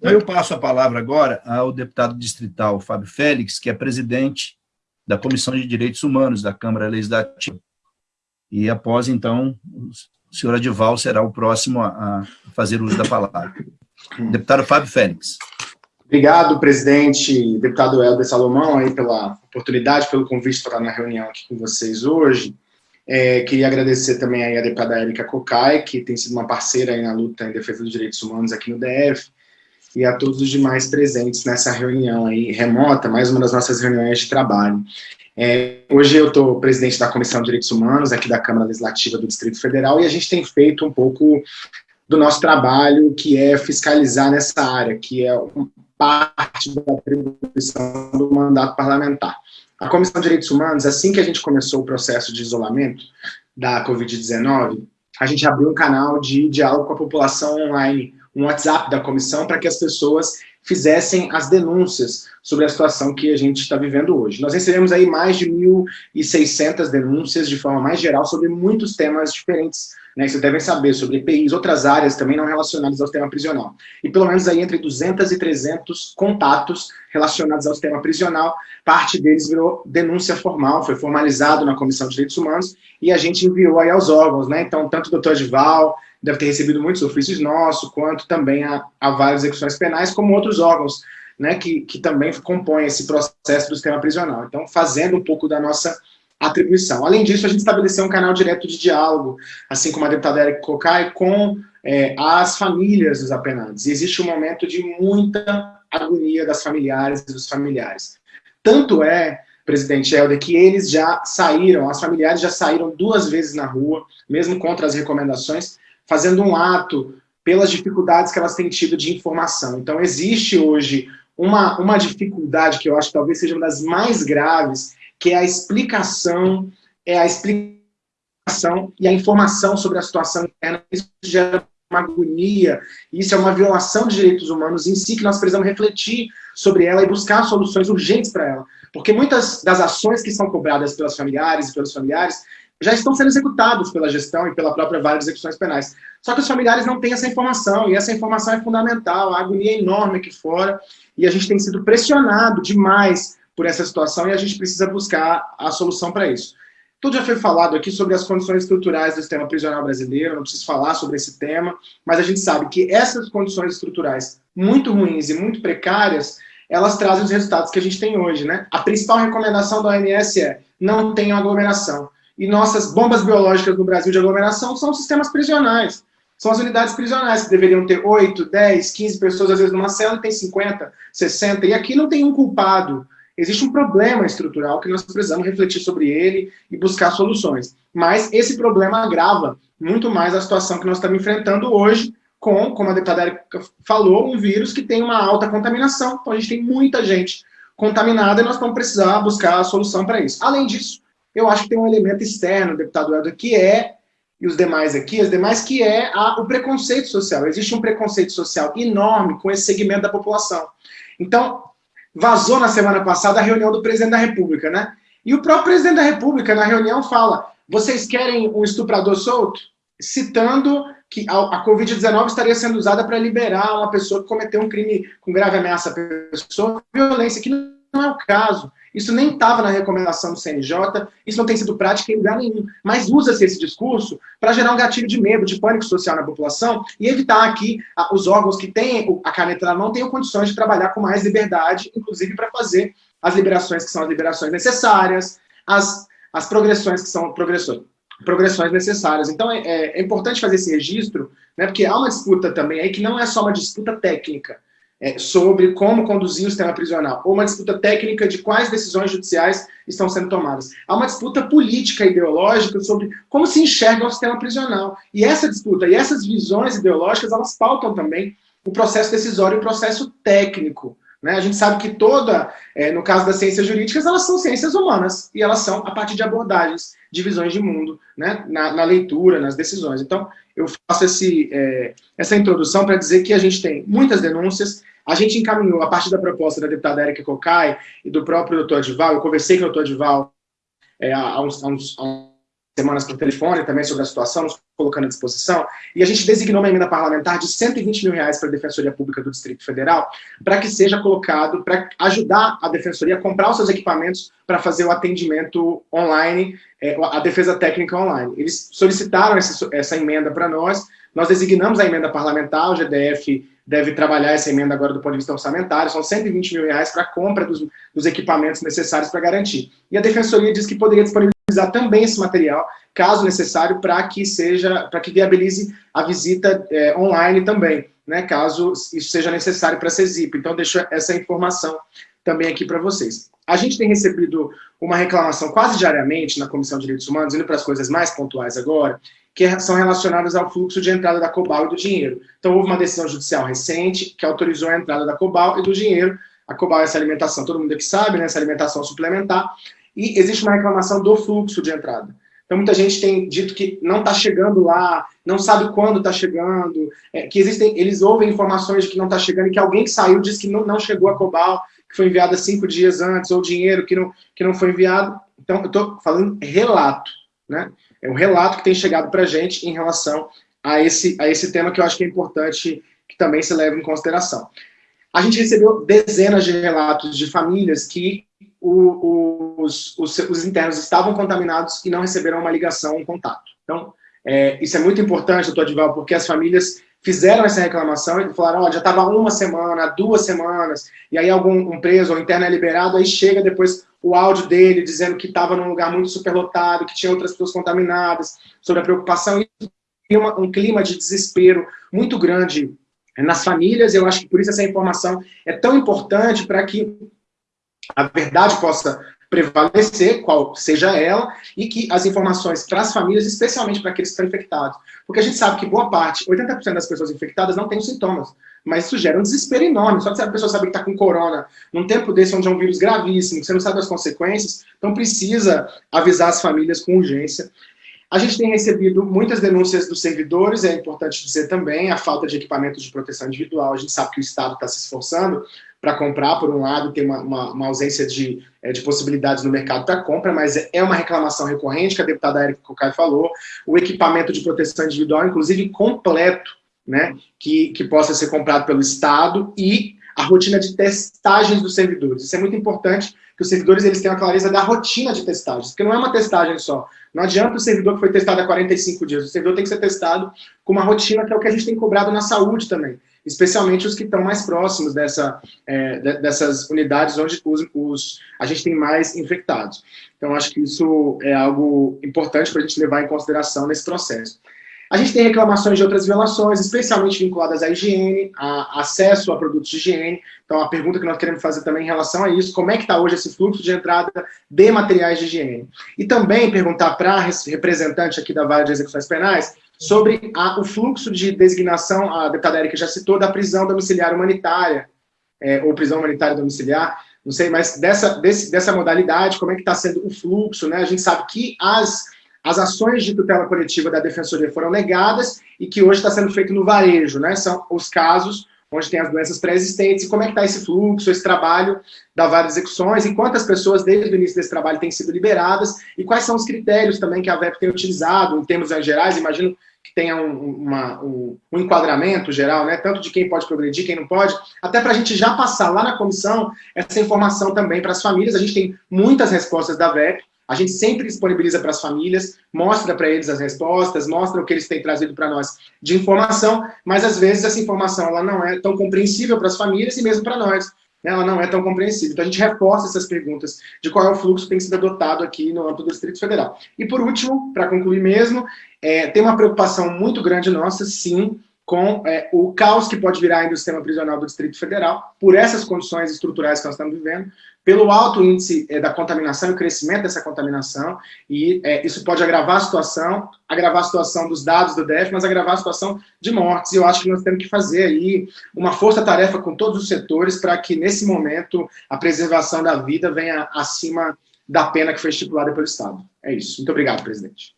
Eu passo a palavra agora ao deputado distrital Fábio Félix, que é presidente da Comissão de Direitos Humanos da Câmara Legislativa. E após, então, o senhor Adival será o próximo a, fazer uso da palavra. Deputado Fábio Félix. Obrigado, presidente, deputado Helder Salomão, aí pela oportunidade, pelo convite para estar na reunião aqui com vocês hoje. É, queria agradecer também aí a deputada Erika Cocai, que tem sido uma parceira na luta em defesa dos direitos humanos aqui no DF, e a todos os demais presentes nessa reunião aí remota, mais uma das nossas reuniões de trabalho. É, hoje eu estou presidente da Comissão de Direitos Humanos aqui da Câmara Legislativa do Distrito Federal e a gente tem feito um pouco do nosso trabalho, que é fiscalizar nessa área, que é parte da atribuição do mandato parlamentar. A Comissão de Direitos Humanos, assim que a gente começou o processo de isolamento da Covid-19, a gente abriu um canal de diálogo com a população online, um WhatsApp da comissão para que as pessoas fizessem as denúncias sobre a situação que a gente está vivendo hoje. Nós recebemos aí mais de 1.600 denúncias de forma mais geral sobre muitos temas diferentes, né, vocês devem saber, sobre EPIs, outras áreas também não relacionadas ao sistema prisional. E pelo menos aí entre 200 e 300 contatos relacionados ao sistema prisional, parte deles virou denúncia formal, foi formalizado na Comissão de Direitos Humanos, e a gente enviou aí aos órgãos, né, então tanto o doutor Edval, deve ter recebido muitos ofícios nossos, quanto também a, a várias execuções penais, como outros órgãos, né, que, que também compõem esse processo do sistema prisional. Então, fazendo um pouco da nossa atribuição. Além disso, a gente estabeleceu um canal direto de diálogo, assim como a deputada Erika Cocai, com é, as famílias dos apenados. E existe um momento de muita agonia das familiares e dos familiares. Tanto é, presidente Helder, que eles já saíram, as familiares já saíram duas vezes na rua, mesmo contra as recomendações, fazendo um ato pelas dificuldades que elas têm tido de informação. Então, existe hoje uma, uma dificuldade que eu acho que talvez seja uma das mais graves, que é a explicação, é a explicação e a informação sobre a situação interna. Isso gera uma agonia, isso é uma violação de direitos humanos em si, que nós precisamos refletir sobre ela e buscar soluções urgentes para ela. Porque muitas das ações que são cobradas pelas familiares e pelos familiares já estão sendo executados pela gestão e pela própria vara de execuções penais. Só que os familiares não têm essa informação, e essa informação é fundamental, a agonia é enorme aqui fora, e a gente tem sido pressionado demais por essa situação, e a gente precisa buscar a solução para isso. Tudo já foi falado aqui sobre as condições estruturais do sistema prisional brasileiro, não preciso falar sobre esse tema, mas a gente sabe que essas condições estruturais muito ruins e muito precárias, elas trazem os resultados que a gente tem hoje, né? A principal recomendação da OMS é não tenham aglomeração. E nossas bombas biológicas no Brasil de aglomeração são sistemas prisionais. São as unidades prisionais, que deveriam ter 8, 10, 15 pessoas, às vezes numa cela e tem 50, 60, e aqui não tem um culpado. Existe um problema estrutural que nós precisamos refletir sobre ele e buscar soluções. Mas esse problema agrava muito mais a situação que nós estamos enfrentando hoje com, como a deputada Erika falou, um vírus que tem uma alta contaminação. Então a gente tem muita gente contaminada e nós vamos precisar buscar a solução para isso. Além disso, eu acho que tem um elemento externo, deputado Helder, que é, e os demais aqui, as demais, que é a, o preconceito social. Existe um preconceito social enorme com esse segmento da população. Então, vazou na semana passada a reunião do presidente da República, né? E o próprio presidente da República, na reunião, fala, vocês querem um estuprador solto? Citando que a, a Covid-19 estaria sendo usada para liberar uma pessoa que cometeu um crime com grave ameaça à pessoa, violência, que não é o caso. Isso nem estava na recomendação do CNJ, isso não tem sido prática em lugar nenhum. Mas usa-se esse discurso para gerar um gatilho de medo, de pânico social na população e evitar que os órgãos que têm a caneta na mão tenham condições de trabalhar com mais liberdade, inclusive para fazer as liberações que são as liberações necessárias, as, as progressões que são progressões, progressões necessárias. Então, é, é, é importante fazer esse registro, né, porque há uma disputa também aí que não é só uma disputa técnica, é, sobre como conduzir o sistema prisional, ou uma disputa técnica de quais decisões judiciais estão sendo tomadas. Há uma disputa política ideológica sobre como se enxerga o sistema prisional. E essa disputa e essas visões ideológicas, elas pautam também o processo decisório e o processo técnico. Né? A gente sabe que toda, é, no caso das ciências jurídicas, elas são ciências humanas, e elas são a partir de abordagens, de visões de mundo, né? na, na leitura, nas decisões. Então, eu faço esse, é, essa introdução para dizer que a gente tem muitas denúncias, a gente encaminhou, a partir da proposta da deputada Erika Cocai e do próprio doutor Adival, eu conversei com o doutor Adival é, há, uns, há, uns, há semanas por telefone também sobre a situação, nos colocando à disposição, e a gente designou uma emenda parlamentar de 120 mil reais para a Defensoria Pública do Distrito Federal, para que seja colocado, para ajudar a Defensoria a comprar os seus equipamentos para fazer o atendimento online, é, a defesa técnica online. Eles solicitaram essa, essa emenda para nós, nós designamos a emenda parlamentar, o GDF deve trabalhar essa emenda agora do ponto de vista orçamentário, são 120 mil reais para a compra dos, dos equipamentos necessários para garantir. E a Defensoria diz que poderia disponibilizar também esse material, caso necessário, para que seja, para que viabilize a visita é, online também, né, caso isso seja necessário para a CESIP. Então, deixo essa informação também aqui para vocês. A gente tem recebido uma reclamação quase diariamente na Comissão de Direitos Humanos, indo para as coisas mais pontuais agora, que são relacionadas ao fluxo de entrada da Cobal e do dinheiro. Então, houve uma decisão judicial recente que autorizou a entrada da Cobal e do dinheiro. A Cobal é essa alimentação, todo mundo aqui sabe, né, essa alimentação suplementar, e existe uma reclamação do fluxo de entrada. Então, muita gente tem dito que não está chegando lá, não sabe quando está chegando, é, que existem, eles ouvem informações de que não está chegando, e que alguém que saiu disse que não, não chegou a Cobal, que foi enviada cinco dias antes, ou dinheiro que não, que não foi enviado. Então, eu estou falando relato, né? É um relato que tem chegado para a gente em relação a esse, a esse tema que eu acho que é importante que também se leve em consideração. A gente recebeu dezenas de relatos de famílias que o, os, os, os, internos estavam contaminados e não receberam uma ligação, um contato. Então, é, isso é muito importante, doutor Adival, porque as famílias fizeram essa reclamação e falaram, já estava uma semana, duas semanas, e aí algum um preso ou interno é liberado, aí chega depois o áudio dele dizendo que estava num lugar muito superlotado, que tinha outras pessoas contaminadas, sobre a preocupação, e uma, um clima de desespero muito grande nas famílias, eu acho que por isso essa informação é tão importante para que a verdade possa prevalecer, qual seja ela, e que as informações para as famílias, especialmente para aqueles que estão infectados. Porque a gente sabe que boa parte, 80% das pessoas infectadas não têm sintomas, mas isso gera um desespero enorme. Só que a pessoa sabe que está com corona, num tempo desse onde é um vírus gravíssimo, que você não sabe as consequências, então precisa avisar as famílias com urgência. A gente tem recebido muitas denúncias dos servidores, é importante dizer também, a falta de equipamentos de proteção individual. A gente sabe que o Estado está se esforçando para comprar, por um lado, tem uma, uma, uma ausência de, é, de possibilidades no mercado para compra, mas é uma reclamação recorrente, que a deputada Erika Cocai falou, o equipamento de proteção individual, inclusive completo, né, que, que possa ser comprado pelo Estado e a rotina de testagens dos servidores. Isso é muito importante, que os servidores eles tenham a clareza da rotina de testagens, porque não é uma testagem só. Não adianta o servidor que foi testado há 45 dias, o servidor tem que ser testado com uma rotina que é o que a gente tem cobrado na saúde também, especialmente os que estão mais próximos dessa, é, dessas unidades onde os, os, a gente tem mais infectados. Então, acho que isso é algo importante para a gente levar em consideração nesse processo. A gente tem reclamações de outras violações, especialmente vinculadas à higiene, a acesso a produtos de higiene. Então, a pergunta que nós queremos fazer também em relação a isso, como é que está hoje esse fluxo de entrada de materiais de higiene? E também perguntar para representante aqui da Vara de Execuções Penais sobre a, o fluxo de designação, a deputada Erika já citou, da prisão domiciliar humanitária, é, ou prisão humanitária domiciliar, não sei, mas dessa, desse, dessa modalidade, como é que está sendo o fluxo, né? A gente sabe que as as ações de tutela coletiva da Defensoria foram negadas e que hoje está sendo feito no varejo, né? São os casos onde tem as doenças pré-existentes, e como é que está esse fluxo, esse trabalho da várias execuções, e quantas pessoas desde o início desse trabalho têm sido liberadas, e quais são os critérios também que a VEP tem utilizado, em termos gerais, imagino que tenha um, uma, um, um, enquadramento geral, né, tanto de quem pode progredir, quem não pode, até para a gente já passar lá na comissão essa informação também para as famílias, a gente tem muitas respostas da VEP, a gente sempre disponibiliza para as famílias, mostra para eles as respostas, mostra o que eles têm trazido para nós de informação, mas às vezes essa informação ela não é tão compreensível para as famílias e mesmo para nós. Né? Ela não é tão compreensível. Então a gente reforça essas perguntas de qual é o fluxo que tem sido adotado aqui no âmbito do Distrito Federal. E por último, para concluir mesmo, é, tem uma preocupação muito grande nossa, sim, com é, o caos que pode virar ainda o sistema prisional do Distrito Federal, por essas condições estruturais que nós estamos vivendo, pelo alto índice é, da contaminação e crescimento dessa contaminação, e é, isso pode agravar a situação, agravar a situação dos dados do DF, mas agravar a situação de mortes, eu acho que nós temos que fazer aí uma força-tarefa com todos os setores para que, nesse momento, a preservação da vida venha acima da pena que foi estipulada pelo Estado. É isso. Muito obrigado, presidente.